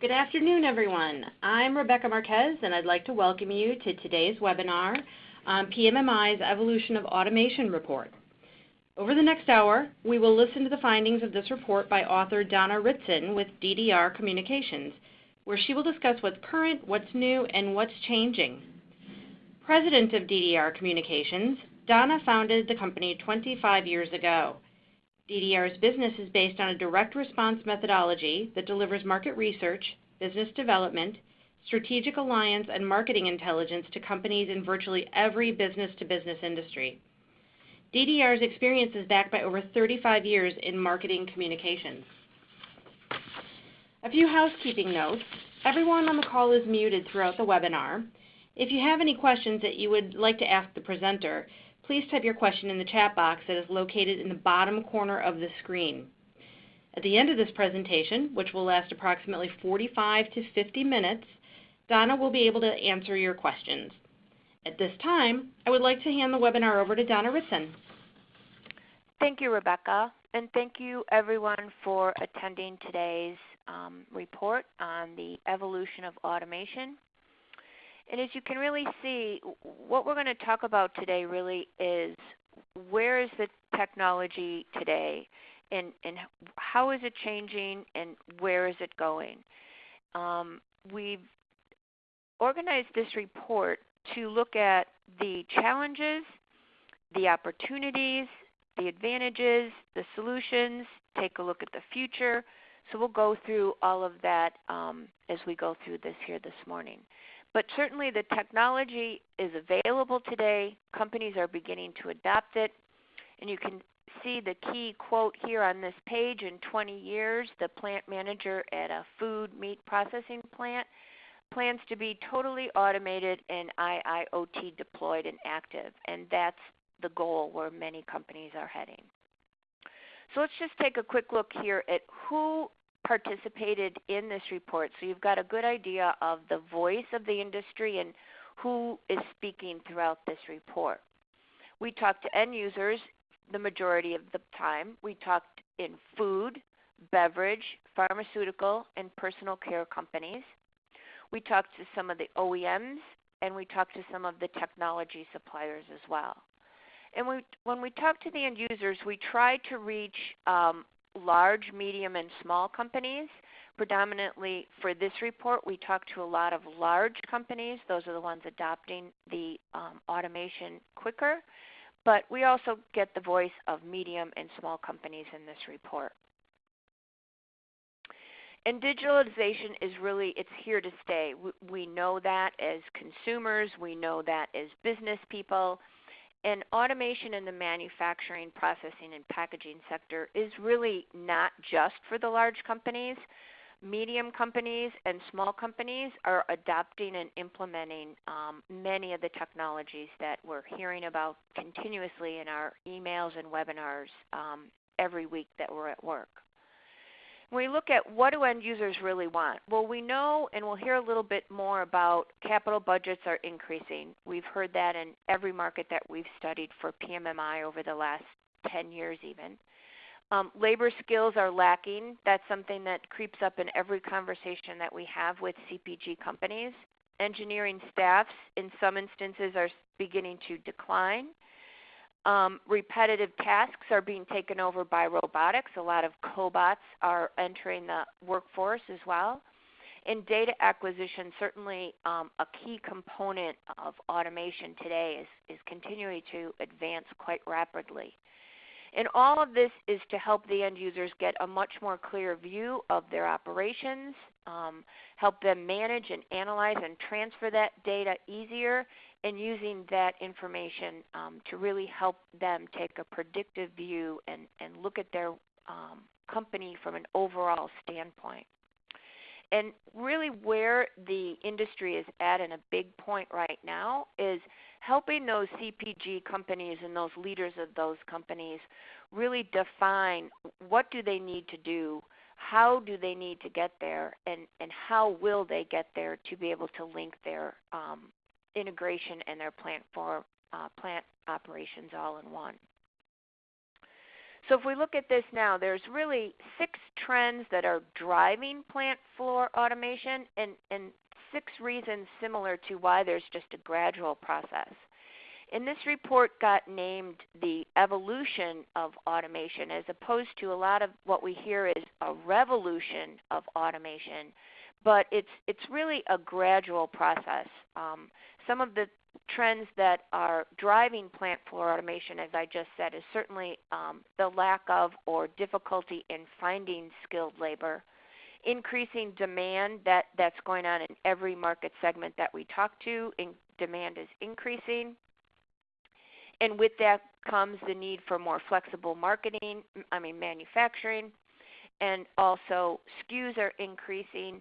Good afternoon, everyone. I'm Rebecca Marquez, and I'd like to welcome you to today's webinar on PMMI's Evolution of Automation report. Over the next hour, we will listen to the findings of this report by author Donna Ritson with DDR Communications, where she will discuss what's current, what's new, and what's changing. President of DDR Communications, Donna founded the company 25 years ago. DDR's business is based on a direct response methodology that delivers market research, business development, strategic alliance, and marketing intelligence to companies in virtually every business-to-business industry. DDR's experience is backed by over 35 years in marketing communications. A few housekeeping notes. Everyone on the call is muted throughout the webinar. If you have any questions that you would like to ask the presenter, please type your question in the chat box that is located in the bottom corner of the screen. At the end of this presentation, which will last approximately 45 to 50 minutes, Donna will be able to answer your questions. At this time, I would like to hand the webinar over to Donna Ritson. Thank you, Rebecca, and thank you everyone for attending today's um, report on the evolution of automation and as you can really see, what we're going to talk about today really is where is the technology today and, and how is it changing and where is it going. Um, we've organized this report to look at the challenges, the opportunities, the advantages, the solutions, take a look at the future. So we'll go through all of that um, as we go through this here this morning. But certainly the technology is available today. Companies are beginning to adopt it. And you can see the key quote here on this page. In 20 years, the plant manager at a food meat processing plant plans to be totally automated and IIoT deployed and active. And that's the goal where many companies are heading. So let's just take a quick look here at who participated in this report. So you've got a good idea of the voice of the industry and who is speaking throughout this report. We talked to end users the majority of the time. We talked in food, beverage, pharmaceutical, and personal care companies. We talked to some of the OEMs and we talked to some of the technology suppliers as well. And we, when we talk to the end users, we try to reach um, large, medium, and small companies. Predominantly for this report, we talked to a lot of large companies. Those are the ones adopting the um, automation quicker. But we also get the voice of medium and small companies in this report. And digitalization is really, it's here to stay. We, we know that as consumers. We know that as business people. And automation in the manufacturing, processing, and packaging sector is really not just for the large companies. Medium companies and small companies are adopting and implementing um, many of the technologies that we're hearing about continuously in our emails and webinars um, every week that we're at work. When we look at what do end users really want, well we know and we'll hear a little bit more about capital budgets are increasing. We've heard that in every market that we've studied for PMMI over the last 10 years even. Um, labor skills are lacking. That's something that creeps up in every conversation that we have with CPG companies. Engineering staffs in some instances are beginning to decline. Um, repetitive tasks are being taken over by robotics. A lot of cobots are entering the workforce as well. And data acquisition, certainly um, a key component of automation today, is, is continuing to advance quite rapidly. And all of this is to help the end users get a much more clear view of their operations, um, help them manage and analyze and transfer that data easier, and using that information um, to really help them take a predictive view and, and look at their um, company from an overall standpoint. And really where the industry is at in a big point right now is helping those CPG companies and those leaders of those companies really define what do they need to do, how do they need to get there, and, and how will they get there to be able to link their um, integration and their plant for uh, plant operations all in one. So if we look at this now, there's really six trends that are driving plant floor automation and, and six reasons similar to why there's just a gradual process. And this report got named the evolution of automation as opposed to a lot of what we hear is a revolution of automation. But it's, it's really a gradual process. Um, some of the trends that are driving plant floor automation, as I just said, is certainly um, the lack of or difficulty in finding skilled labor, increasing demand that, that's going on in every market segment that we talk to. In, demand is increasing. And with that comes the need for more flexible marketing, I mean manufacturing, and also SKUs are increasing.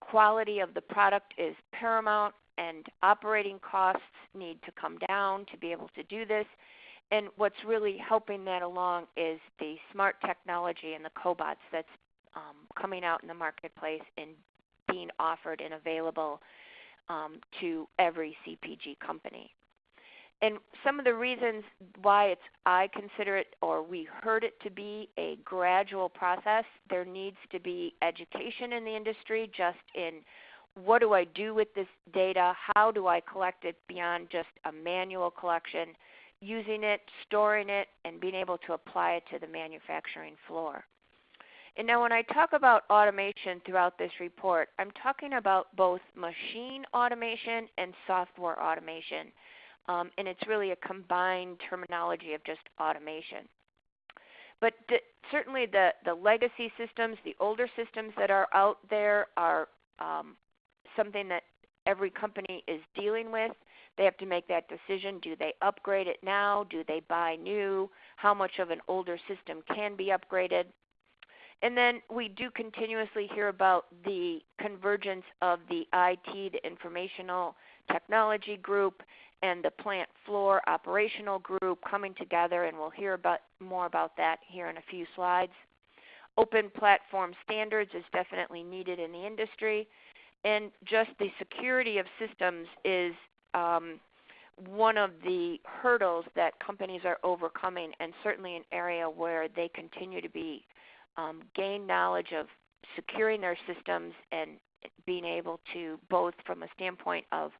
Quality of the product is paramount and operating costs need to come down to be able to do this. And what's really helping that along is the smart technology and the cobots that's um, coming out in the marketplace and being offered and available um, to every CPG company. And some of the reasons why it's I consider it or we heard it to be a gradual process, there needs to be education in the industry just in what do I do with this data? How do I collect it beyond just a manual collection? Using it, storing it, and being able to apply it to the manufacturing floor. And now, when I talk about automation throughout this report, I'm talking about both machine automation and software automation. Um, and it's really a combined terminology of just automation. But certainly, the, the legacy systems, the older systems that are out there, are um, something that every company is dealing with. They have to make that decision. Do they upgrade it now? Do they buy new? How much of an older system can be upgraded? And then we do continuously hear about the convergence of the IT, the informational technology group, and the plant floor operational group coming together, and we'll hear about, more about that here in a few slides. Open platform standards is definitely needed in the industry, and just the security of systems is um, one of the hurdles that companies are overcoming, and certainly an area where they continue to be um, gain knowledge of securing their systems and being able to both from a standpoint of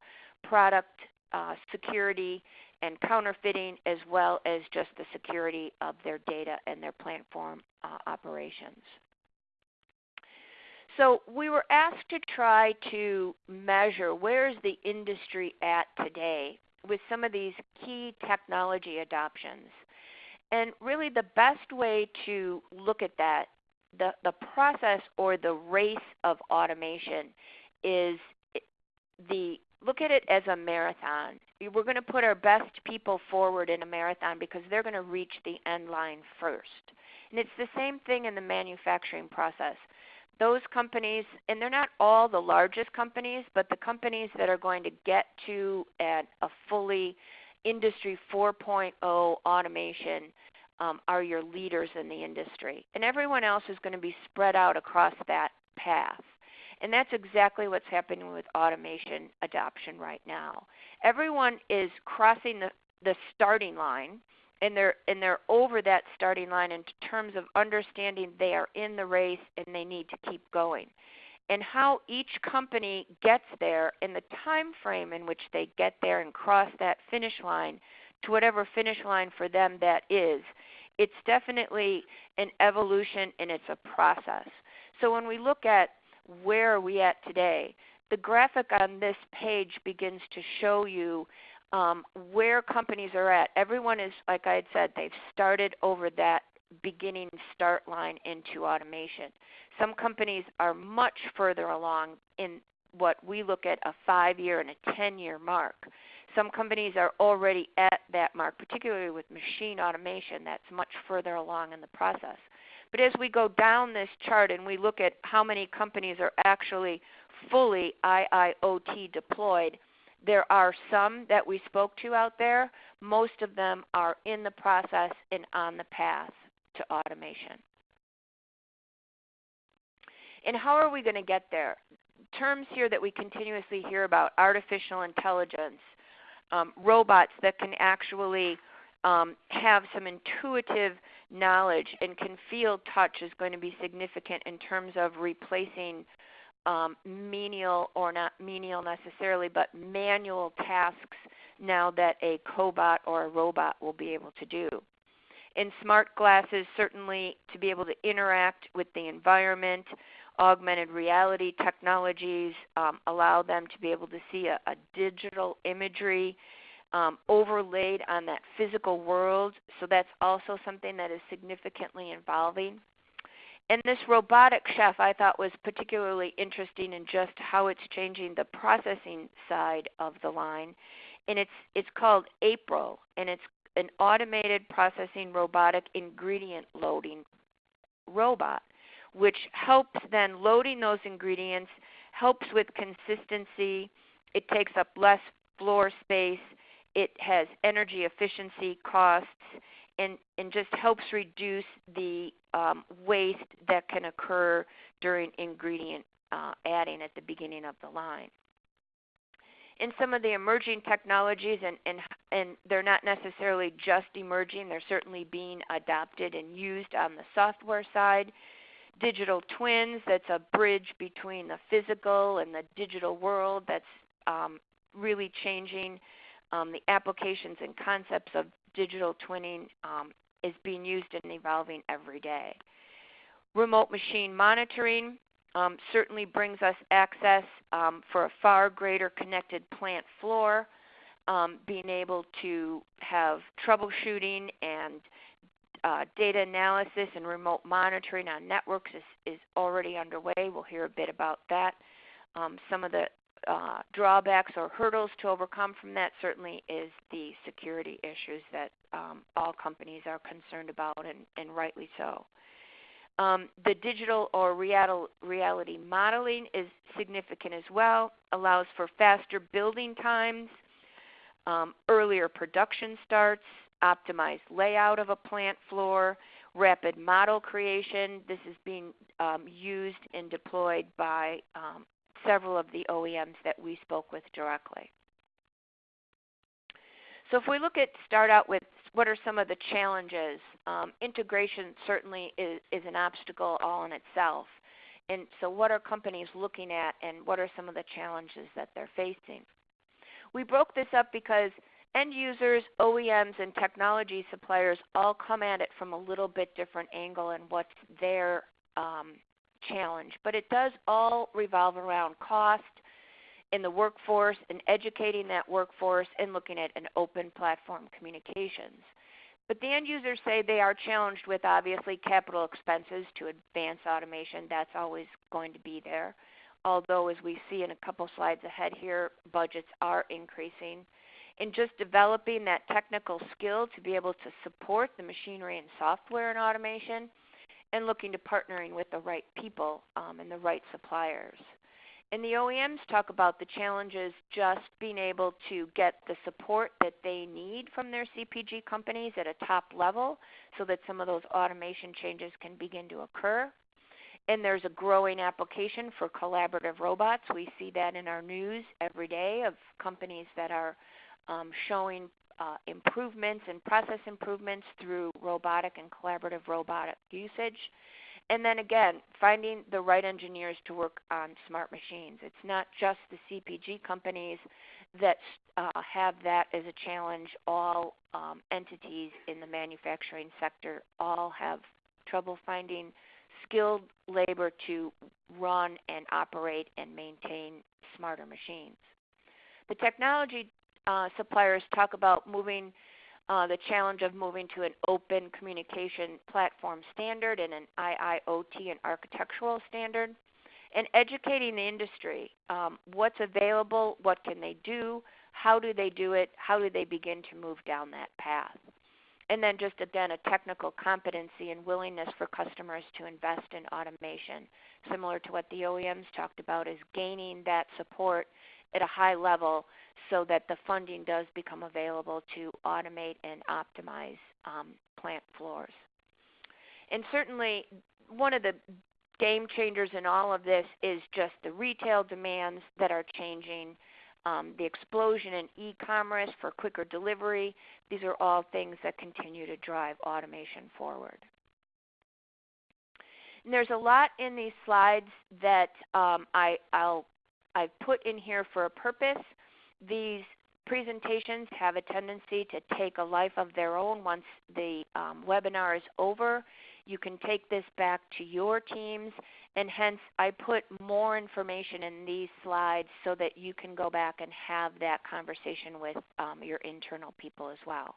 product uh, security and counterfeiting as well as just the security of their data and their platform uh, operations. So we were asked to try to measure where is the industry at today with some of these key technology adoptions. And really the best way to look at that, the, the process or the race of automation is the look at it as a marathon. We're going to put our best people forward in a marathon because they're going to reach the end line first. And it's the same thing in the manufacturing process those companies, and they're not all the largest companies, but the companies that are going to get to at a fully Industry 4.0 automation um, are your leaders in the industry. And everyone else is going to be spread out across that path. And that's exactly what's happening with automation adoption right now. Everyone is crossing the, the starting line and they're and they're over that starting line in terms of understanding they are in the race and they need to keep going. And how each company gets there and the time frame in which they get there and cross that finish line to whatever finish line for them that is it's definitely an evolution and it's a process. So when we look at where are we at today the graphic on this page begins to show you um, where companies are at. Everyone is, like I had said, they've started over that beginning start line into automation. Some companies are much further along in what we look at a five year and a 10 year mark. Some companies are already at that mark, particularly with machine automation, that's much further along in the process. But as we go down this chart and we look at how many companies are actually fully IIoT deployed, there are some that we spoke to out there. Most of them are in the process and on the path to automation. And how are we going to get there? Terms here that we continuously hear about artificial intelligence, um, robots that can actually um, have some intuitive knowledge and can feel touch is going to be significant in terms of replacing um, menial or not menial necessarily, but manual tasks now that a cobot or a robot will be able to do. In smart glasses, certainly to be able to interact with the environment, augmented reality technologies um, allow them to be able to see a, a digital imagery um, overlaid on that physical world. So that's also something that is significantly evolving. And this robotic chef I thought was particularly interesting in just how it's changing the processing side of the line. And it's it's called April and it's an automated processing robotic ingredient loading robot which helps then loading those ingredients, helps with consistency, it takes up less floor space, it has energy efficiency costs, and, and just helps reduce the um, waste that can occur during ingredient uh, adding at the beginning of the line. In some of the emerging technologies, and, and, and they're not necessarily just emerging, they're certainly being adopted and used on the software side digital twins that's a bridge between the physical and the digital world that's um, really changing um, the applications and concepts of digital twinning um, is being used and evolving every day. Remote machine monitoring um, certainly brings us access um, for a far greater connected plant floor, um, being able to have troubleshooting and uh, data analysis and remote monitoring on networks is, is already underway. We'll hear a bit about that. Um, some of the uh, drawbacks or hurdles to overcome from that certainly is the security issues that um, all companies are concerned about, and, and rightly so. Um, the digital or real, reality modeling is significant as well, allows for faster building times, um, earlier production starts, optimized layout of a plant floor, rapid model creation. This is being um, used and deployed by um, several of the OEMs that we spoke with directly. So if we look at start out with what are some of the challenges, um, integration certainly is, is an obstacle all in itself. And so what are companies looking at and what are some of the challenges that they're facing? We broke this up because end users, OEMs, and technology suppliers all come at it from a little bit different angle and what's their um, challenge. But it does all revolve around cost in the workforce and educating that workforce and looking at an open platform communications. But the end users say they are challenged with obviously capital expenses to advance automation. That's always going to be there. Although, as we see in a couple slides ahead here, budgets are increasing in just developing that technical skill to be able to support the machinery and software and automation, and looking to partnering with the right people um, and the right suppliers. And the OEMs talk about the challenges just being able to get the support that they need from their CPG companies at a top level so that some of those automation changes can begin to occur. And there's a growing application for collaborative robots. We see that in our news every day of companies that are um, showing uh, improvements and process improvements through robotic and collaborative robotic usage. And then again, finding the right engineers to work on smart machines. It's not just the CPG companies that uh, have that as a challenge. All um, entities in the manufacturing sector all have trouble finding skilled labor to run and operate and maintain smarter machines. The technology uh, suppliers talk about moving uh, the challenge of moving to an open communication platform standard and an IIoT and architectural standard, and educating the industry. Um, what's available? What can they do? How do they do it? How do they begin to move down that path? And then just again, a technical competency and willingness for customers to invest in automation, similar to what the OEMs talked about, is gaining that support at a high level so that the funding does become available to automate and optimize um, plant floors. And certainly, one of the game changers in all of this is just the retail demands that are changing. um, the explosion in e-commerce for quicker delivery. These are all things that continue to drive automation forward. And there's a lot in these slides that um, I, will I've put in here for a purpose. These presentations have a tendency to take a life of their own once the um, webinar is over. You can take this back to your teams and hence I put more information in these slides so that you can go back and have that conversation with um, your internal people as well.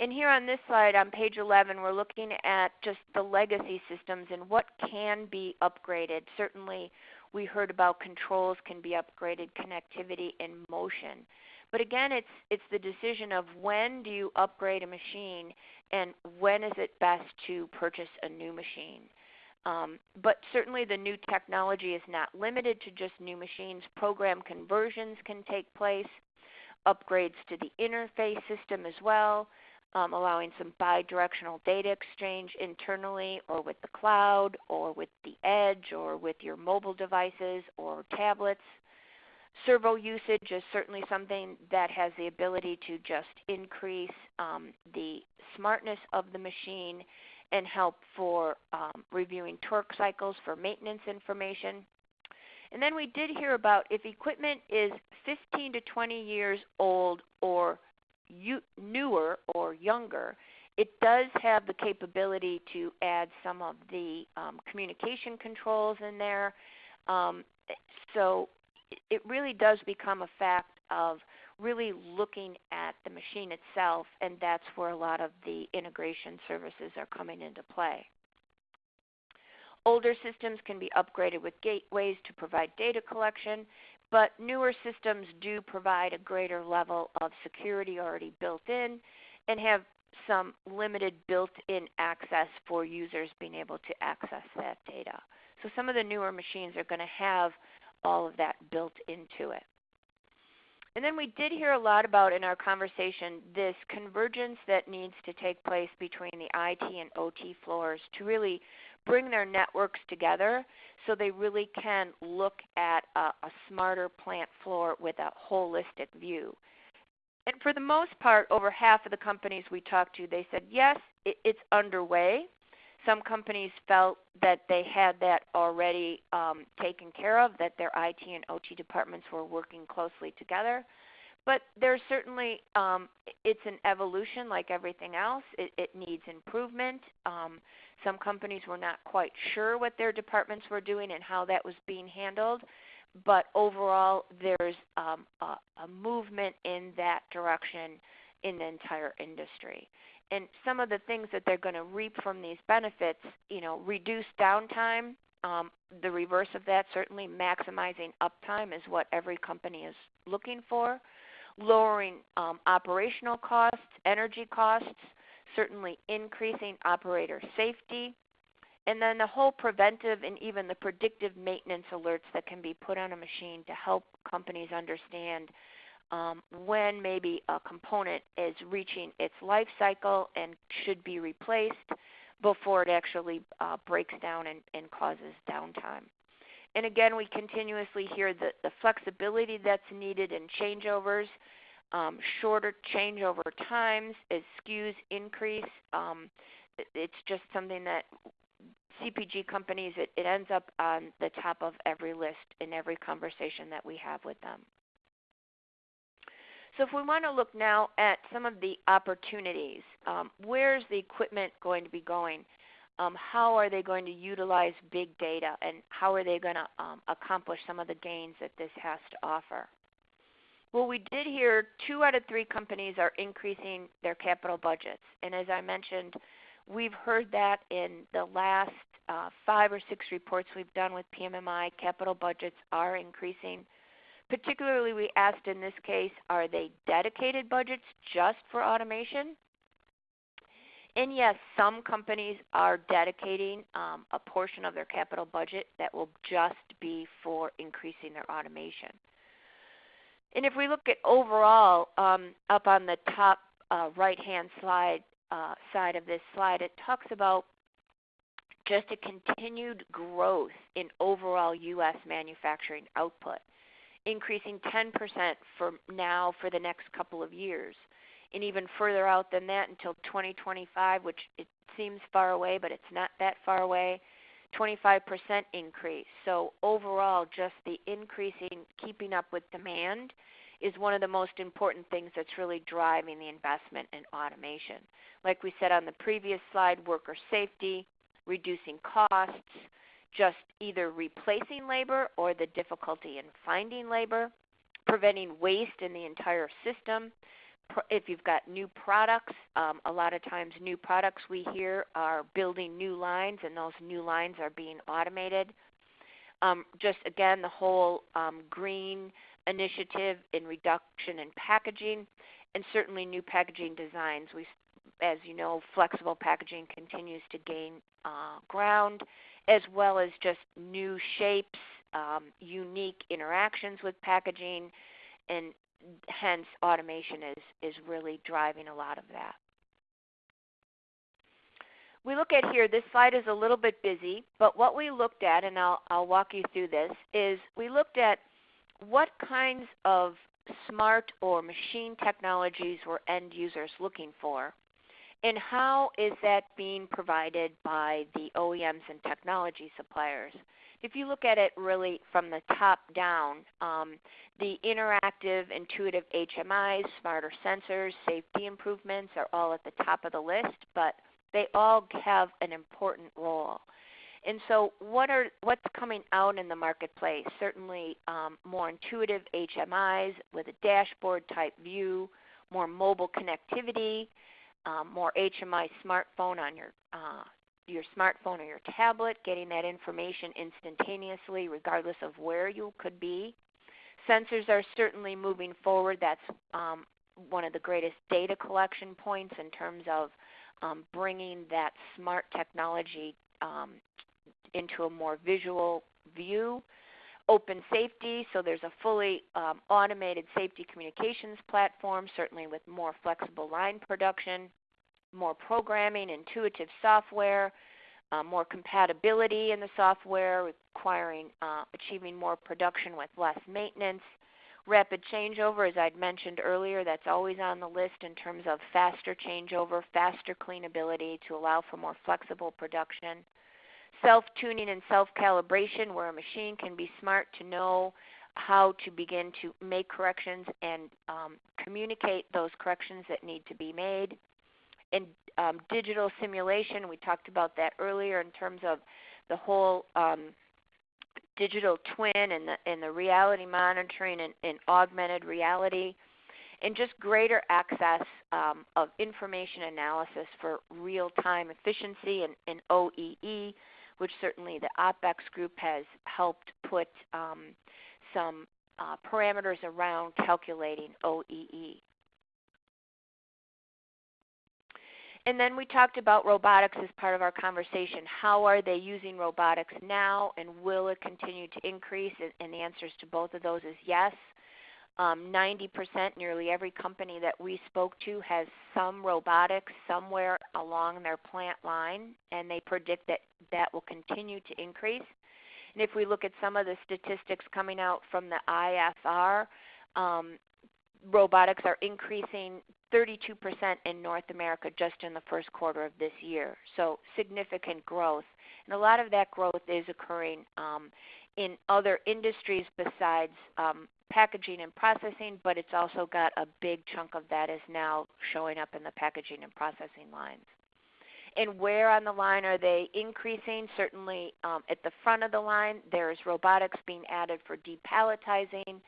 And here on this slide on page 11 we're looking at just the legacy systems and what can be upgraded. Certainly we heard about controls can be upgraded, connectivity, and motion. But again, it's, it's the decision of when do you upgrade a machine and when is it best to purchase a new machine. Um, but certainly the new technology is not limited to just new machines. Program conversions can take place, upgrades to the interface system as well, um, allowing some bidirectional data exchange internally or with the cloud or with the edge or with your mobile devices or tablets. Servo usage is certainly something that has the ability to just increase um, the smartness of the machine and help for um, reviewing torque cycles for maintenance information. And then we did hear about if equipment is 15 to 20 years old or newer or younger, it does have the capability to add some of the um, communication controls in there. Um, so it really does become a fact of really looking at the machine itself, and that's where a lot of the integration services are coming into play. Older systems can be upgraded with gateways to provide data collection, but newer systems do provide a greater level of security already built in and have some limited built-in access for users being able to access that data. So some of the newer machines are going to have all of that built into it. And then we did hear a lot about in our conversation this convergence that needs to take place between the IT and OT floors to really bring their networks together so they really can look at a, a smarter plant floor with a holistic view. And for the most part, over half of the companies we talked to, they said, yes, it, it's underway. Some companies felt that they had that already um, taken care of, that their IT and OT departments were working closely together. But there's certainly, um, it's an evolution like everything else. It, it needs improvement. Um, some companies were not quite sure what their departments were doing and how that was being handled. But overall, there's um, a, a movement in that direction in the entire industry and some of the things that they're going to reap from these benefits, you know, reduce downtime. Um, the reverse of that, certainly maximizing uptime is what every company is looking for. Lowering um, operational costs, energy costs, certainly increasing operator safety, and then the whole preventive and even the predictive maintenance alerts that can be put on a machine to help companies understand um, when maybe a component is reaching its life cycle and should be replaced before it actually uh, breaks down and, and, causes downtime. And again, we continuously hear the, the flexibility that's needed in changeovers, um, shorter changeover times as SKUs increase. Um, it's just something that CPG companies, it, it ends up on the top of every list in every conversation that we have with them. So if we want to look now at some of the opportunities, um, where's the equipment going to be going? Um, how are they going to utilize big data and how are they going to um, accomplish some of the gains that this has to offer? Well, we did hear two out of three companies are increasing their capital budgets. And as I mentioned, we've heard that in the last uh, five or six reports we've done with PMMI, capital budgets are increasing Particularly, we asked in this case, are they dedicated budgets just for automation? And yes, some companies are dedicating um, a portion of their capital budget that will just be for increasing their automation. And if we look at overall, um, up on the top uh, right-hand slide uh, side of this slide, it talks about just a continued growth in overall U.S. manufacturing output. increasing 10% for now for the next couple of years. And even further out than that until 2025, which it seems far away, but it's not that far away, 25% increase. So overall, just the increasing, keeping up with demand is one of the most important things that's really driving the investment in automation. Like we said on the previous slide, worker safety, reducing costs, just either replacing labor or the difficulty in finding labor, preventing waste in the entire system. If you've got new products, um, a lot of times new products we hear are building new lines, and those new lines are being automated. Um, just again, the whole um, green initiative in reduction in packaging, and certainly new packaging designs. We, as you know, flexible packaging continues to gain uh, ground, as well as just new shapes, um, unique interactions with packaging, and hence automation is, is really driving a lot of that. We look at here, this slide is a little bit busy, but what we looked at, and I'll, I'll walk you through this, is we looked at what kinds of smart or machine technologies were end users looking for and how is that being provided by the OEMs and technology suppliers? If you look at it really from the top down, um, the interactive, intuitive HMIs, smarter sensors, safety improvements are all at the top of the list, but they all have an important role. And so, what are what's coming out in the marketplace? Certainly, um, more intuitive HMIs with a dashboard type view, more mobile connectivity, um, more HMI smartphone on your uh, your smartphone or your tablet, getting that information instantaneously, regardless of where you could be. Sensors are certainly moving forward. That's um, one of the greatest data collection points in terms of um, bringing that smart technology um, into a more visual view. Open safety, so there's a fully um, automated safety communications platform, certainly with more flexible line production, more programming, intuitive software, uh, more compatibility in the software, requiring uh, achieving more production with less maintenance. Rapid changeover, as I'd mentioned earlier, that's always on the list in terms of faster changeover, faster cleanability to allow for more flexible production self-tuning and self-calibration where a machine can be smart to know how to begin to make corrections and um, communicate those corrections that need to be made. And um, digital simulation, we talked about that earlier in terms of the whole um, digital twin and the, and the reality monitoring and, and augmented reality and just greater access um, of information analysis for real-time efficiency and, and OEE which certainly the OpX group has helped put um, some uh, parameters around calculating OEE. And then we talked about robotics as part of our conversation. How are they using robotics now, and will it continue to increase? And the answers to both of those is yes. Um, 90%, nearly every company that we spoke to has some robotics somewhere along their plant line, and they predict that that will continue to increase. And if we look at some of the statistics coming out from the ISR, um, robotics are increasing 32% in North America just in the first quarter of this year. So significant growth. And a lot of that growth is occurring um, in other industries besides um, packaging and processing, but it's also got a big chunk of that is now showing up in the packaging and processing lines. And where on the line are they increasing? Certainly um, at the front of the line, there's robotics being added for depalletizing,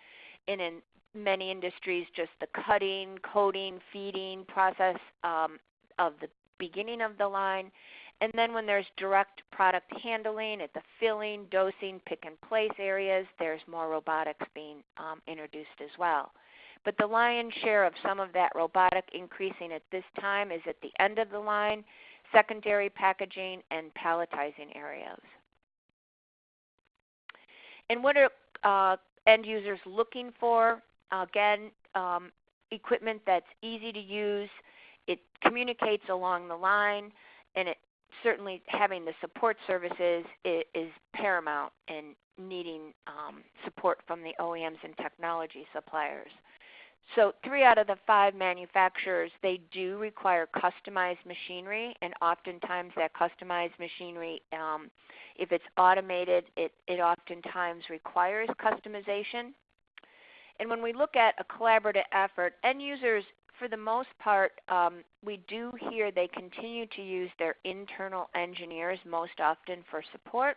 and in many industries, just the cutting, coating, feeding process um, of the beginning of the line. And then when there's direct product handling at the filling, dosing, pick and place areas, there's more robotics being um, introduced as well. But the lion's share of some of that robotic increasing at this time is at the end of the line, secondary packaging, and palletizing areas. And what are uh, end users looking for? Again, um, equipment that's easy to use, it communicates along the line, and it certainly having the support services is, is paramount. And needing um, support from the OEMs and technology suppliers. So three out of the five manufacturers, they do require customized machinery, and oftentimes that customized machinery, um, if it's automated, it, it oftentimes requires customization. And when we look at a collaborative effort, end users, for the most part, um, we do hear they continue to use their internal engineers most often for support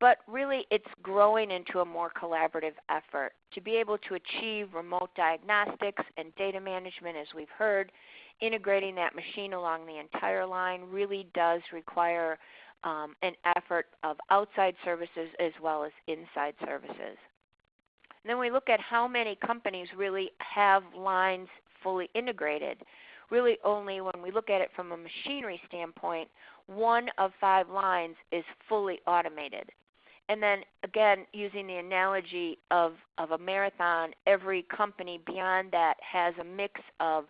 but really it's growing into a more collaborative effort. To be able to achieve remote diagnostics and data management as we've heard integrating that machine along the entire line really does require um, an effort of outside services as well as inside services. Then we look at how many companies really have lines fully integrated really only when we look at it from a machinery standpoint one of five lines is fully automated and then again, using the analogy of, of a marathon, every company beyond that has a mix of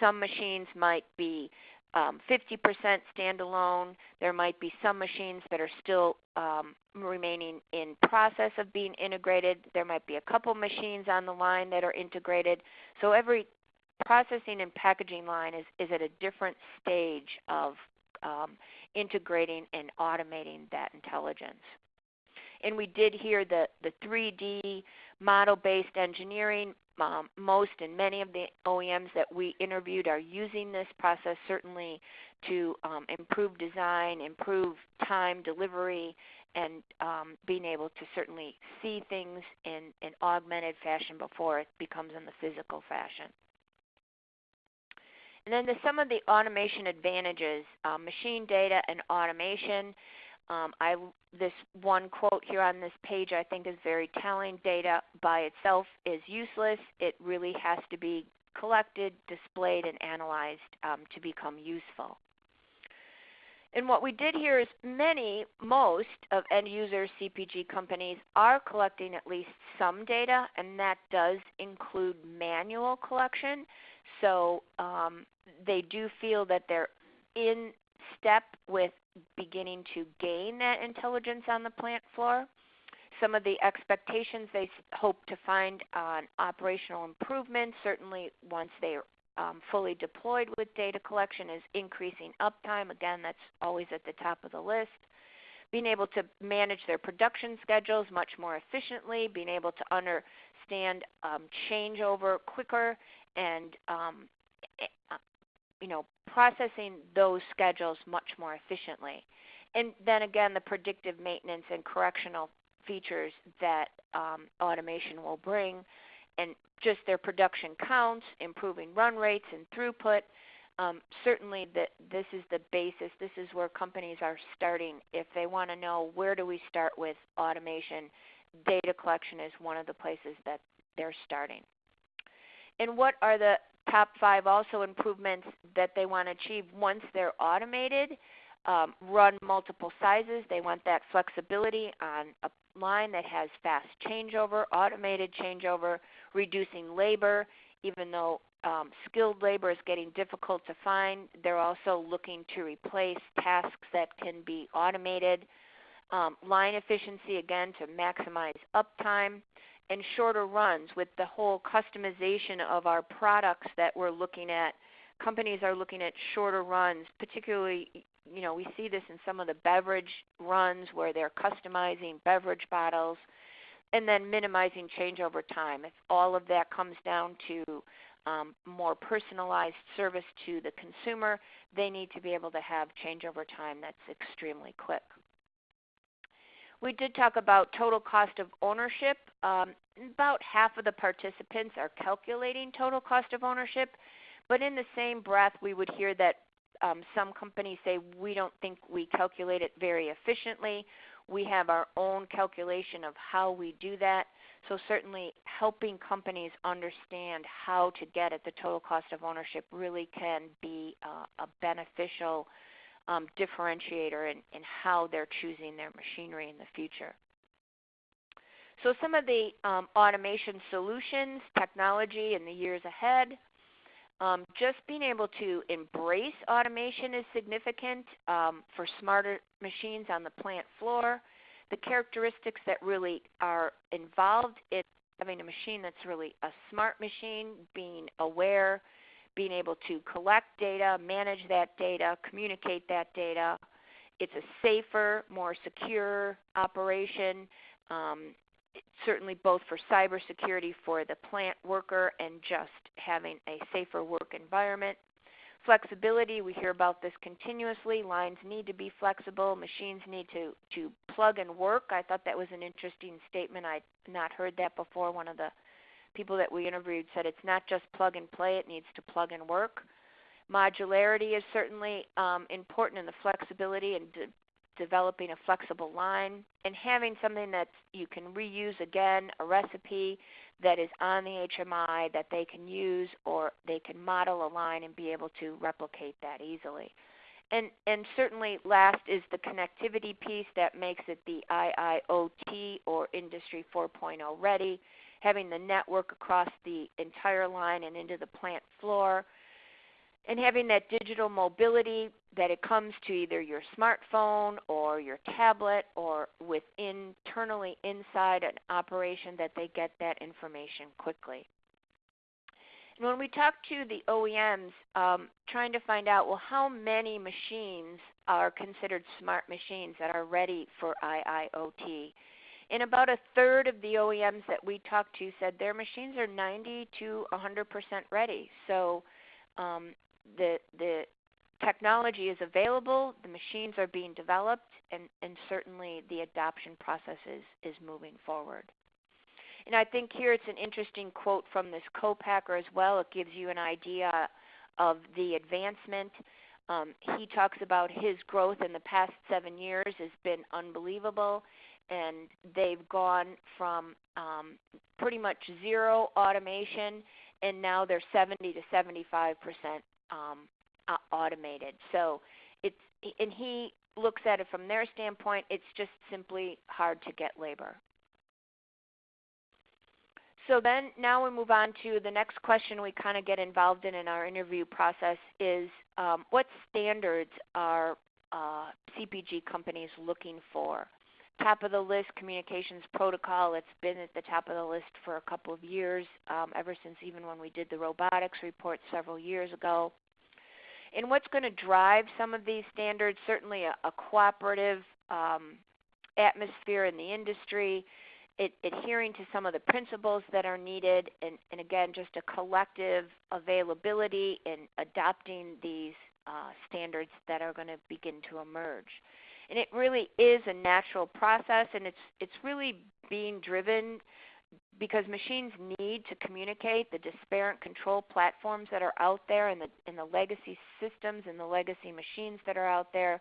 some machines might be um, 50% standalone. There might be some machines that are still um, remaining in process of being integrated. There might be a couple machines on the line that are integrated. So every processing and packaging line is, is at a different stage of um, integrating and automating that intelligence and we did hear the, the 3D model-based engineering. Um, most and many of the OEMs that we interviewed are using this process certainly to um, improve design, improve time delivery, and um, being able to certainly see things in an augmented fashion before it becomes in the physical fashion. And then the, some of the automation advantages, uh, machine data and automation. Um, I, this one quote here on this page I think is very telling. Data by itself is useless. It really has to be collected, displayed, and analyzed um, to become useful. And what we did here is many, most of end user CPG companies are collecting at least some data, and that does include manual collection. So um, they do feel that they're in step with beginning to gain that intelligence on the plant floor. Some of the expectations they hope to find on operational improvement, certainly once they are um, fully deployed with data collection, is increasing uptime. Again, that's always at the top of the list. Being able to manage their production schedules much more efficiently, being able to understand um, changeover quicker, and um, you know, processing those schedules much more efficiently. And then again, the predictive maintenance and correctional features that um, automation will bring, and just their production counts, improving run rates and throughput. Um, certainly, the, this is the basis. This is where companies are starting. If they want to know where do we start with automation, data collection is one of the places that they're starting. And what are the top five also improvements that they want to achieve once they're automated. Um, run multiple sizes. They want that flexibility on a line that has fast changeover, automated changeover, reducing labor. Even though um, skilled labor is getting difficult to find, they're also looking to replace tasks that can be automated. Um, line efficiency, again, to maximize uptime and shorter runs with the whole customization of our products that we're looking at. Companies are looking at shorter runs, particularly, you know, we see this in some of the beverage runs where they're customizing beverage bottles and then minimizing changeover time. If all of that comes down to um, more personalized service to the consumer, they need to be able to have changeover time that's extremely quick. We did talk about total cost of ownership. Um, about half of the participants are calculating total cost of ownership, but in the same breath, we would hear that um, some companies say we don't think we calculate it very efficiently. We have our own calculation of how we do that. So certainly helping companies understand how to get at the total cost of ownership really can be uh, a beneficial um, differentiator in, in how they're choosing their machinery in the future. So some of the um, automation solutions, technology in the years ahead, um, just being able to embrace automation is significant um, for smarter machines on the plant floor. the characteristics that really are involved in having a machine that's really a smart machine, being aware, being able to collect data, manage that data, communicate that data. It's a safer, more secure operation, um, certainly both for cybersecurity for the plant worker and just having a safer work environment. Flexibility, we hear about this continuously. Lines need to be flexible. Machines need to, to plug and work. I thought that was an interesting statement. I'd not heard that before. One of the people that we interviewed said it's not just plug and play, it needs to plug and work. Modularity is certainly um, important in the flexibility and de- developing a flexible line and having something that you can reuse again, a recipe that is on the HMI that they can use or they can model a line and be able to replicate that easily. And, and certainly last is the connectivity piece that makes it the IIoT or Industry 4.0 ready, having the network across the entire line and into the plant floor, and having that digital mobility that it comes to either your smartphone or your tablet or with internally inside an operation that they get that information quickly. And when we talk to the OEMs, um, trying to find out, well, how many machines are considered smart machines that are ready for IIoT? And about a third of the OEMs that we talked to said their machines are 90 to 100% ready. So um, the the technology is available, the machines are being developed, and, and certainly the adoption process is, is moving forward. And I think here it's an interesting quote from this co-packer as well. It gives you an idea of the advancement. Um, he talks about his growth in the past seven years has been unbelievable, and they've gone from um, pretty much zero automation, and now they're 70 to 75 percent um, automated. So it's and he looks at it from their standpoint. It's just simply hard to get labor. So then now we move on to the next question we kind of get involved in in our interview process is um, what standards are uh, CPG companies looking for? Top of the list communications protocol. It's been at the top of the list for a couple of years, um, ever since even when we did the robotics report several years ago. And what's going to drive some of these standards? Certainly a, a cooperative um, atmosphere in the industry, it, adhering to some of the principles that are needed, and, and again, just a collective availability in adopting these uh, standards that are going to begin to emerge. And it really is a natural process, and it's it's really being driven because machines need to communicate the disparate control platforms that are out there and the, and the legacy systems and the legacy machines that are out there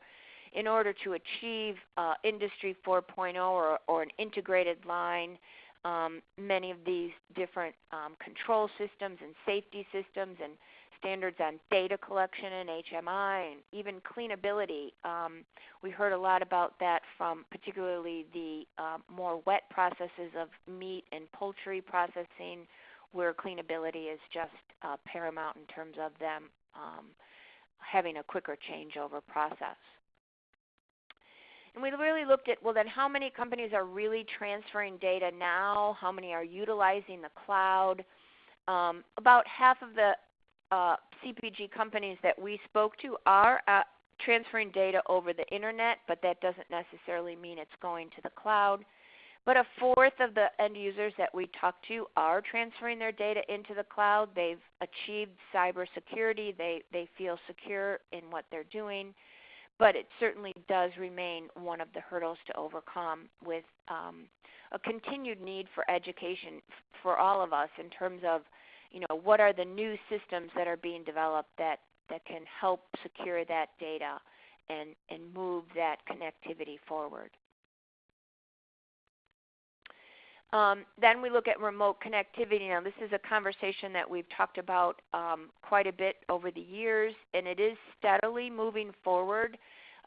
in order to achieve uh, Industry 4.0 or, or an integrated line. Um, many of these different um, control systems and safety systems and standards on data collection and HMI and even cleanability. Um, we heard a lot about that from particularly the um, more wet processes of meat and poultry processing where cleanability is just uh, paramount in terms of them um, having a quicker changeover process. And we really looked at, well, then how many companies are really transferring data now? How many are utilizing the cloud? Um, about half of the uh, CPG companies that we spoke to are uh, transferring data over the internet, but that doesn't necessarily mean it's going to the cloud. But a fourth of the end users that we talked to are transferring their data into the cloud. They've achieved cybersecurity. They, they feel secure in what they're doing. But it certainly does remain one of the hurdles to overcome with um, a continued need for education for all of us in terms of you know, what are the new systems that are being developed that, that can help secure that data and, and move that connectivity forward. Um, then we look at remote connectivity. Now, this is a conversation that we've talked about um, quite a bit over the years, and it is steadily moving forward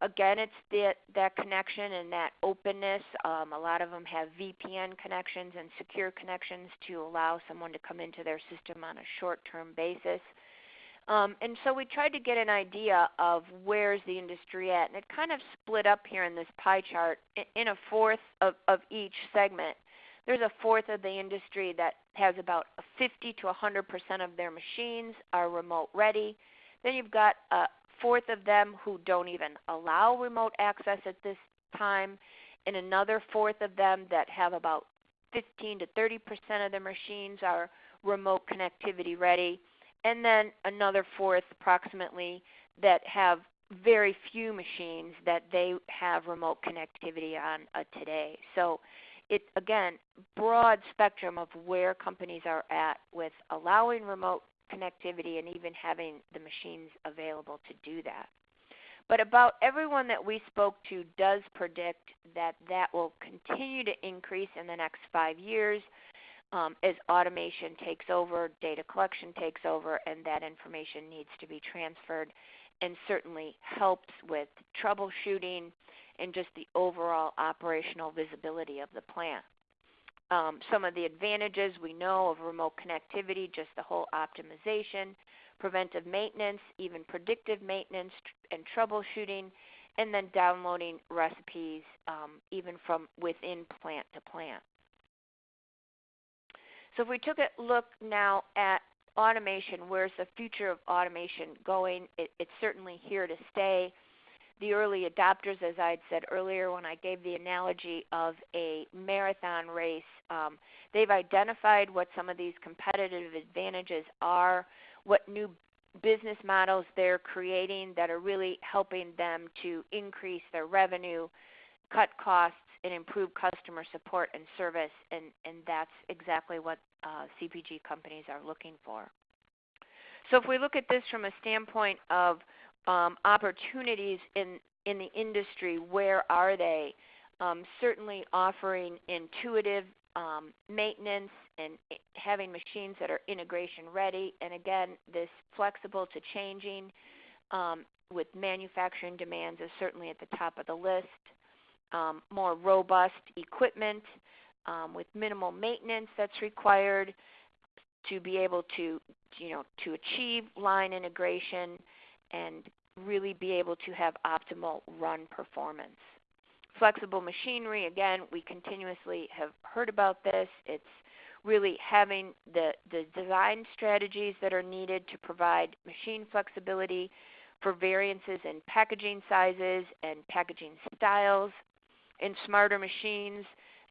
again, it's that, that connection and that openness. Um, a lot of them have VPN connections and secure connections to allow someone to come into their system on a short-term basis. Um, and so we tried to get an idea of where's the industry at, and it kind of split up here in this pie chart in a fourth of, of each segment. There's a fourth of the industry that has about 50 to 100 percent of their machines are remote ready. Then you've got a fourth of them who don't even allow remote access at this time, and another fourth of them that have about 15 to 30 percent of their machines are remote connectivity ready and then another fourth approximately that have very few machines that they have remote connectivity on uh, today. So it again broad spectrum of where companies are at with allowing remote connectivity and even having the machines available to do that. But about everyone that we spoke to does predict that that will continue to increase in the next 5 years um, as automation takes over, data collection takes over, and that information needs to be transferred and certainly helps with troubleshooting and just the overall operational visibility of the plant. Um, some of the advantages we know of remote connectivity, just the whole optimization, preventive maintenance, even predictive maintenance and troubleshooting, and then downloading recipes um, even from within plant to plant. So if we took a look now at automation, where's the future of automation going? It, it's certainly here to stay. The early adopters, as I had said earlier when I gave the analogy of a marathon race, um, they've identified what some of these competitive advantages are, what new business models they're creating that are really helping them to increase their revenue, cut costs, and improve customer support and service, and, and that's exactly what uh, CPG companies are looking for. So if we look at this from a standpoint of um, opportunities in, in the industry, where are they? Um, certainly offering intuitive um, maintenance and having machines that are integration ready, and again, this flexible to changing um, with manufacturing demands is certainly at the top of the list um, more robust equipment um, with minimal maintenance that's required to be able to, you know, to achieve line integration and really be able to have optimal run performance. Flexible machinery, again, we continuously have heard about this. It's really having the, the design strategies that are needed to provide machine flexibility for variances in packaging sizes and packaging styles in smarter machines,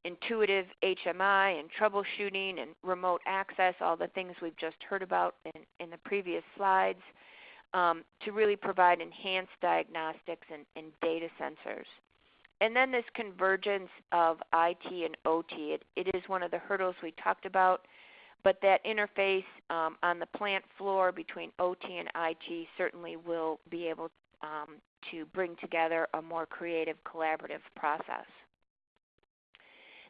intuitive HMI and troubleshooting and remote access, all the things we've just heard about in, in the previous slides, um, to really provide enhanced diagnostics and, and, data sensors. And then this convergence of IT and OT, it, it is one of the hurdles we talked about, but that interface um, on the plant floor between OT and IT certainly will be able um, to bring together a more creative, collaborative process.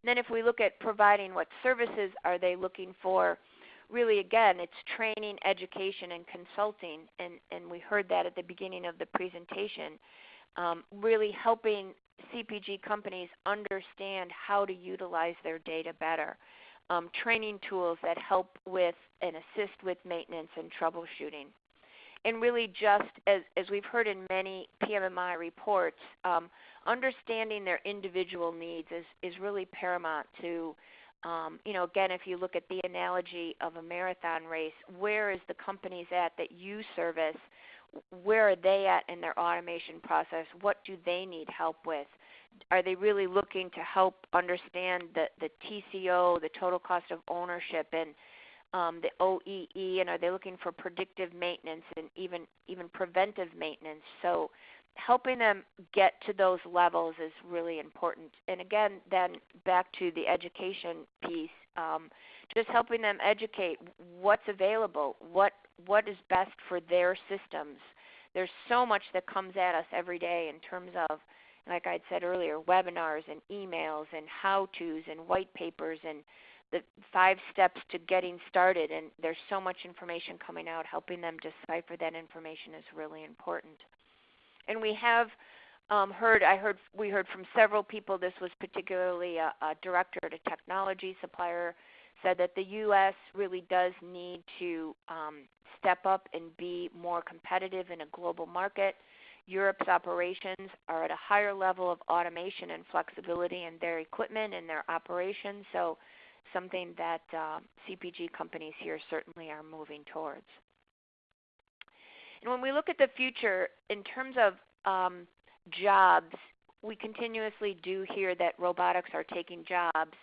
And then if we look at providing what services are they looking for, really again, it's training, education, and consulting. And, and we heard that at the beginning of the presentation. Um, really helping CPG companies understand how to utilize their data better. Um, training tools that help with and assist with maintenance and troubleshooting and really just as, as we've heard in many PMMI reports, um, understanding their individual needs is, is really paramount to, um, you know, again, if you look at the analogy of a marathon race, where is the companies at that you service? Where are they at in their automation process? What do they need help with? Are they really looking to help understand the, the TCO, the total cost of ownership, and um, the OEE, and are they looking for predictive maintenance and even even preventive maintenance? So helping them get to those levels is really important. And again, then back to the education piece, um, just helping them educate what's available, what what is best for their systems. There's so much that comes at us every day in terms of, like I said earlier, webinars and emails and how-tos and white papers and the five steps to getting started and there's so much information coming out helping them decipher that information is really important and we have um, heard i heard we heard from several people this was particularly a, a director at a technology supplier said that the U.S. really does need to um, step up and be more competitive in a global market. Europe's operations are at a higher level of automation and flexibility in their equipment and their operations, so something that uh, CPG companies here certainly are moving towards. And when we look at the future in terms of um, jobs, we continuously do hear that robotics are taking jobs.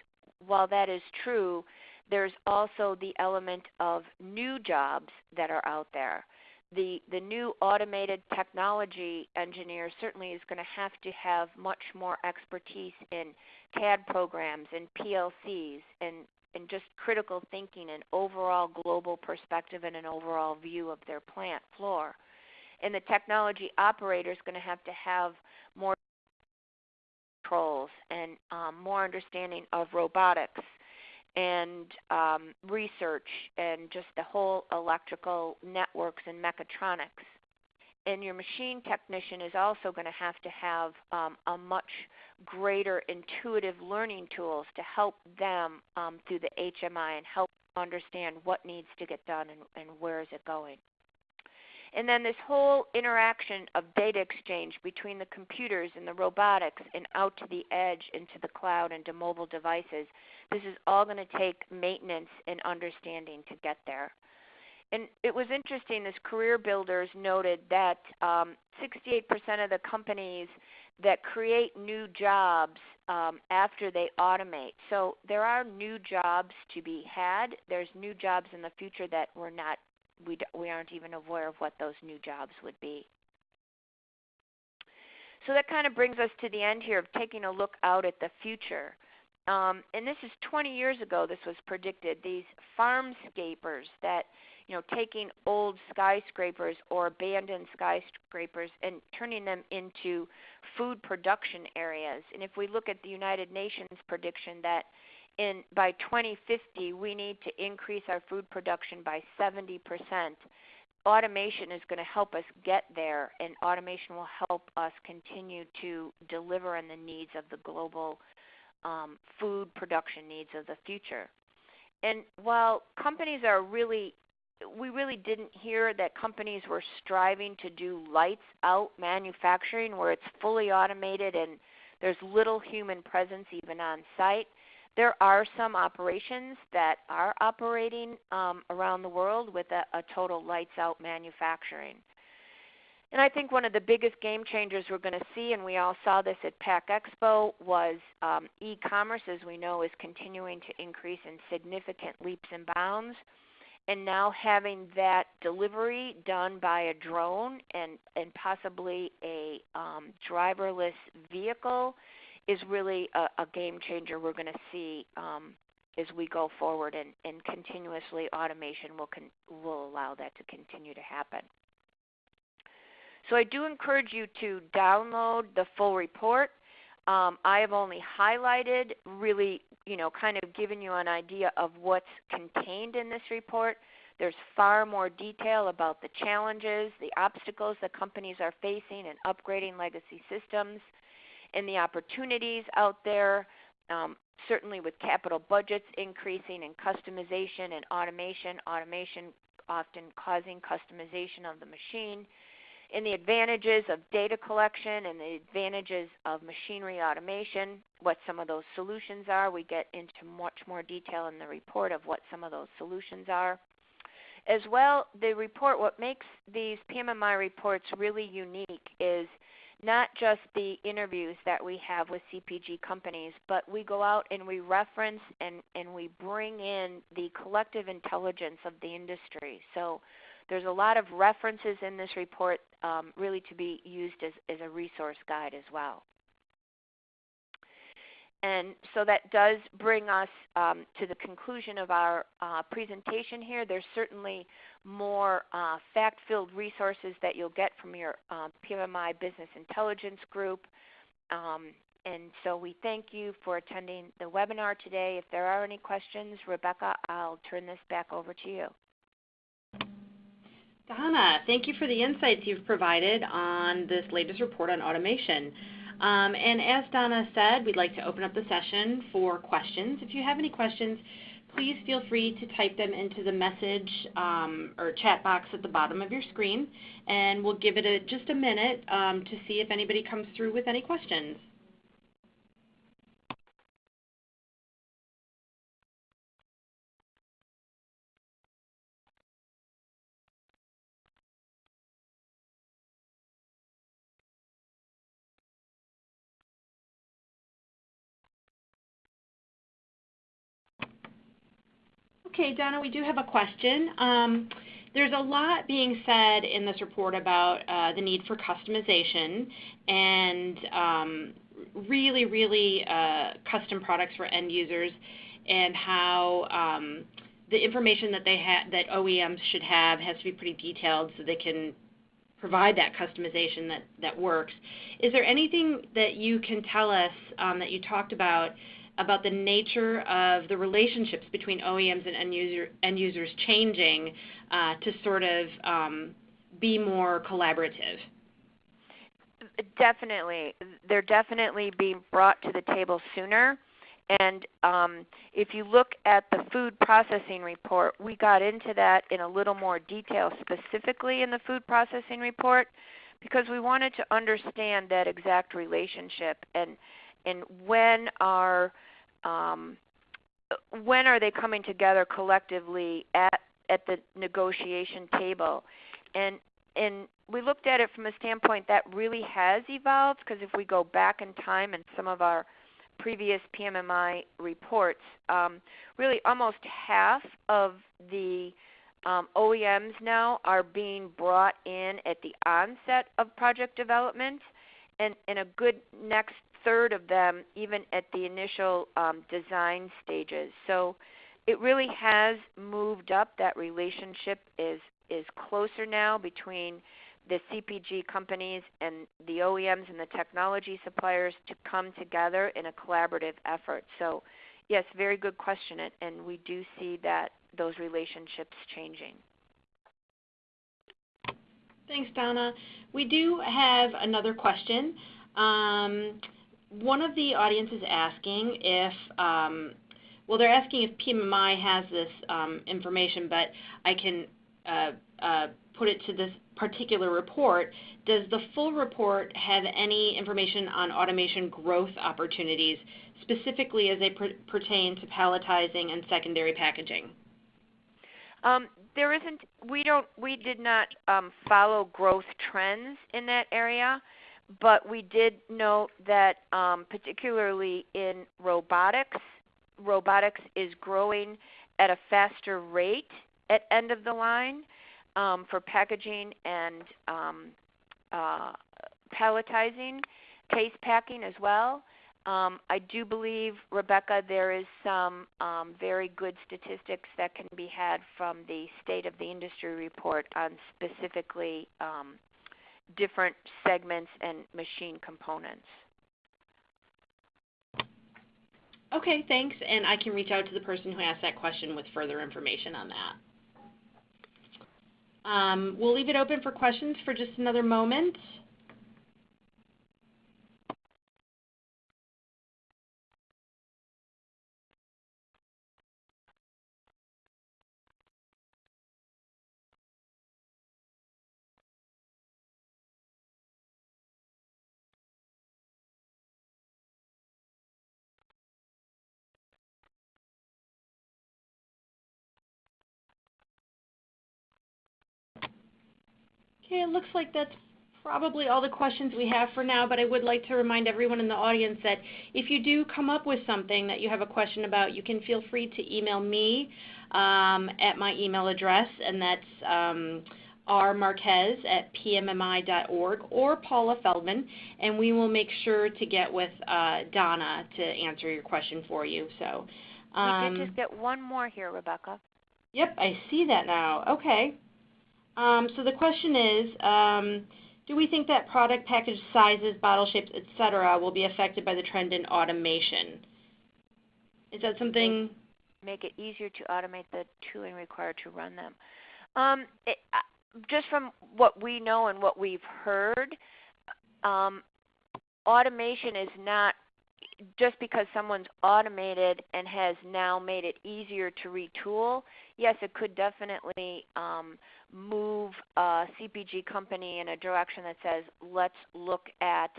While that is true, there's also the element of new jobs that are out there. The, the new automated technology engineer certainly is going to have to have much more expertise in CAD programs and PLCs and, and just critical thinking and overall global perspective and an overall view of their plant floor. And the technology operator is going to have to have more controls and um, more understanding of robotics and um, research and just the whole electrical networks and mechatronics. And your machine technician is also going to have to have um, a much greater intuitive learning tools to help them um, through the HMI and help understand what needs to get done and, and where is it going. And then this whole interaction of data exchange between the computers and the robotics and out to the edge into the cloud and to mobile devices, this is all going to take maintenance and understanding to get there. And it was interesting, this Career Builders noted that um, 68% of the companies that create new jobs um, after they automate. So there are new jobs to be had. There's new jobs in the future that we're not we, we aren't even aware of what those new jobs would be. So that kind of brings us to the end here of taking a look out at the future. Um, and this is 20 years ago this was predicted, these farmscapers that, you know, taking old skyscrapers or abandoned skyscrapers and turning them into food production areas. And if we look at the United Nations prediction that in by 2050 we need to increase our food production by 70%. Automation is going to help us get there, and automation will help us continue to deliver on the needs of the global um, food production needs of the future. And while companies are really we really didn't hear that companies were striving to do lights out manufacturing where it's fully automated and there's little human presence even on site. There are some operations that are operating um, around the world with a, a total lights out manufacturing. And I think one of the biggest game changers we're going to see, and we all saw this at PACK Expo, was um, e-commerce, as we know, is continuing to increase in significant leaps and bounds. And now having that delivery done by a drone and, and possibly a um, driverless vehicle is really a, a game changer we're going to see um, as we go forward, and, and continuously automation will, con- will allow that to continue to happen. So I do encourage you to download the full report. Um, I have only highlighted, really, you know, kind of given you an idea of what's contained in this report. There's far more detail about the challenges, the obstacles that companies are facing in upgrading legacy systems, and the opportunities out there, um, certainly with capital budgets increasing and customization and automation, automation often causing customization of the machine, and the advantages of data collection and the advantages of machinery automation, what some of those solutions are. We get into much more detail in the report of what some of those solutions are. As well, the report, what makes these PMMI reports really unique is not just the interviews that we have with CPG companies, but we go out and we reference and, and we bring in the collective intelligence of the industry. So there's a lot of references in this report um, really to be used as, as a resource guide as well. And so that does bring us um, to the conclusion of our uh, presentation here. There's certainly more uh, fact-filled resources that you'll get from your um, PMMI Business Intelligence Group. Um, and so we thank you for attending the webinar today. If there are any questions, Rebecca, I'll turn this back over to you. Donna, thank you for the insights you've provided on this latest report on automation. Um, and as Donna said, we'd like to open up the session for questions. If you have any questions, please feel free to type them into the message um, or chat box at the bottom of your screen, and we'll give it a, just a minute um, to see if anybody comes through with any questions. Okay, Donna, we do have a question. Um, there's a lot being said in this report about uh, the need for customization and um, really, really uh, custom products for end users and how um, the information that they ha- that OEMs should have has to be pretty detailed so they can provide that customization that, that works. Is there anything that you can tell us um, that you talked about about the nature of the relationships between OEMs and end, user, end users changing uh, to sort of um, be more collaborative? Definitely. They're definitely being brought to the table sooner. And um, if you look at the food processing report, we got into that in a little more detail specifically in the food processing report because we wanted to understand that exact relationship and and when are um, when are they coming together collectively at at the negotiation table? And and we looked at it from a standpoint that really has evolved because if we go back in time and some of our previous PMMI reports, um, really almost half of the um, OEMs now are being brought in at the onset of project development, and, and a good next third of them even at the initial um, design stages. So it really has moved up. That relationship is is closer now between the CPG companies and the OEMs and the technology suppliers to come together in a collaborative effort. So, yes, very good question, and we do see that those relationships changing. Thanks, Donna. We do have another question. Um, one of the audience is asking if, um, well, they're asking if PMMI has this um, information, but I can uh, uh, put it to this particular report. Does the full report have any information on automation growth opportunities, specifically as they per pertain to palletizing and secondary packaging? Um, there isn't. We don't. We did not um, follow growth trends in that area but we did note that um, particularly in robotics, robotics is growing at a faster rate at end of the line um, for packaging and um, uh, palletizing, case packing as well. Um, I do believe, Rebecca, there is some um, very good statistics that can be had from the State of the Industry report on specifically um, different segments and machine components. Okay, thanks. And I can reach out to the person who asked that question with further information on that. Um, we'll leave it open for questions for just another moment. Okay, it looks like that's probably all the questions we have for now, but I would like to remind everyone in the audience that if you do come up with something that you have a question about, you can feel free to email me um, at my email address, and that's um, rmarquez at pmmi.org or Paula Feldman, and we will make sure to get with uh, Donna to answer your question for you. So, um, we did just get one more here, Rebecca. Yep, I see that now. Okay. Um, so the question is, um, do we think that product package sizes, bottle shapes, etc., will be affected by the trend in automation? Is that something? Make it easier to automate the tooling required to run them. Um, it, uh, just from what we know and what we've heard, um, automation is not just because someone's automated and has now made it easier to retool, yes, it could definitely um, move a CPG company in a direction that says, let's look at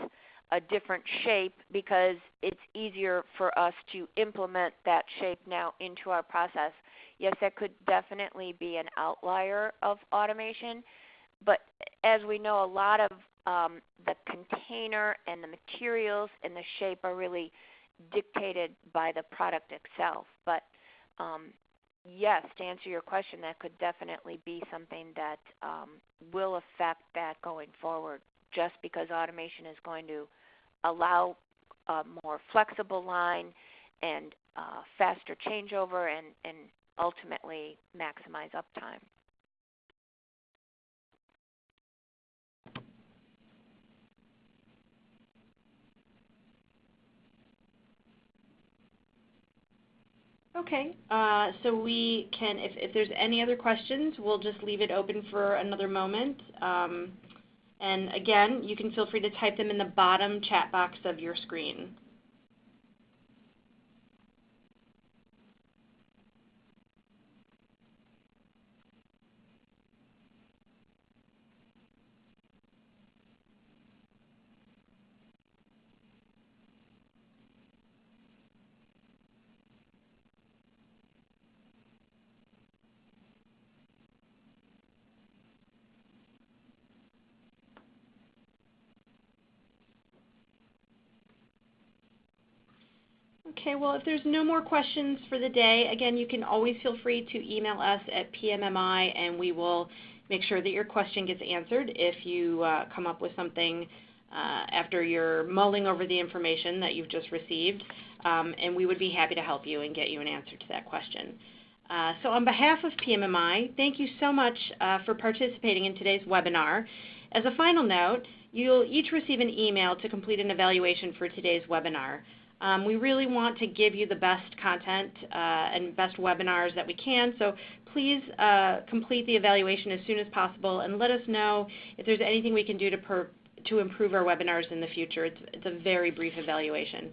a different shape because it's easier for us to implement that shape now into our process. Yes, that could definitely be an outlier of automation, but as we know, a lot of um, the container and the materials and the shape are really dictated by the product itself. But um, yes, to answer your question, that could definitely be something that um, will affect that going forward just because automation is going to allow a more flexible line and uh, faster changeover and, and ultimately maximize uptime. Okay, uh, so we can, if, if there's any other questions, we'll just leave it open for another moment. Um, and again, you can feel free to type them in the bottom chat box of your screen. Okay, well, if there's no more questions for the day, again, you can always feel free to email us at PMMI and we will make sure that your question gets answered if you uh, come up with something uh, after you're mulling over the information that you've just received. Um, and we would be happy to help you and get you an answer to that question. Uh, so on behalf of PMMI, thank you so much uh, for participating in today's webinar. As a final note, you'll each receive an email to complete an evaluation for today's webinar. Um, we really want to give you the best content uh, and best webinars that we can, so please uh, complete the evaluation as soon as possible and let us know if there's anything we can do to, per, to improve our webinars in the future. It's, it's a very brief evaluation.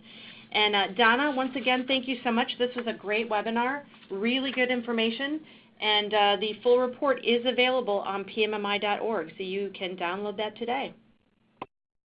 And uh, Donna, once again, thank you so much. This was a great webinar, really good information, and uh, the full report is available on pmmi.org, so you can download that today.